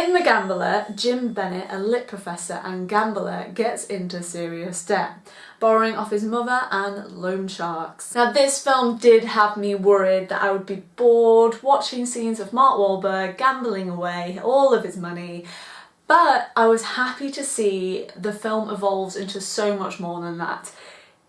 In The Gambler, Jim Bennett, a lit professor and gambler, gets into serious debt, borrowing off his mother and loan sharks. Now this film did have me worried that I would be bored watching scenes of Mark Wahlberg gambling away all of his money but I was happy to see the film evolves into so much more than that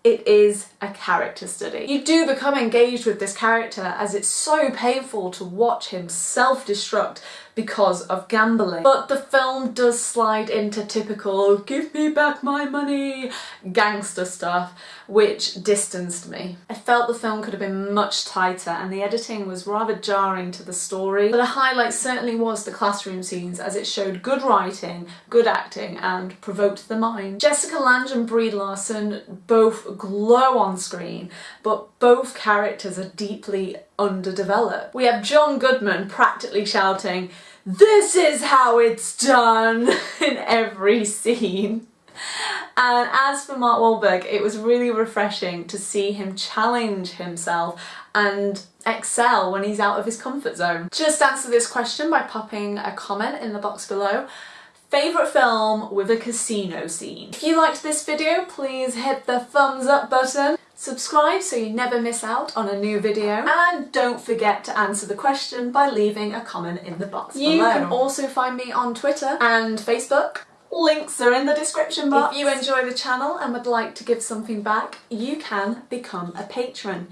it is a character study. You do become engaged with this character as it's so painful to watch him self-destruct because of gambling. But the film does slide into typical give me back my money gangster stuff which distanced me. I felt the film could have been much tighter and the editing was rather jarring to the story but a highlight certainly was the classroom scenes as it showed good writing, good acting and provoked the mind. Jessica Lange and Brie Larson both glow on screen, but both characters are deeply underdeveloped. We have John Goodman practically shouting, this is how it's done in every scene. And as for Mark Wahlberg, it was really refreshing to see him challenge himself and excel when he's out of his comfort zone. Just answer this question by popping a comment in the box below. Favourite film with a casino scene? If you liked this video, please hit the thumbs up button. Subscribe so you never miss out on a new video and don't forget to answer the question by leaving a comment in the box you below. You can also find me on Twitter and Facebook. Links are in the description box. If you enjoy the channel and would like to give something back, you can become a patron.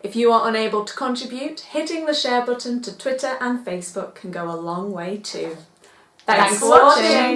If you are unable to contribute, hitting the share button to Twitter and Facebook can go a long way too. Thanks, for watching.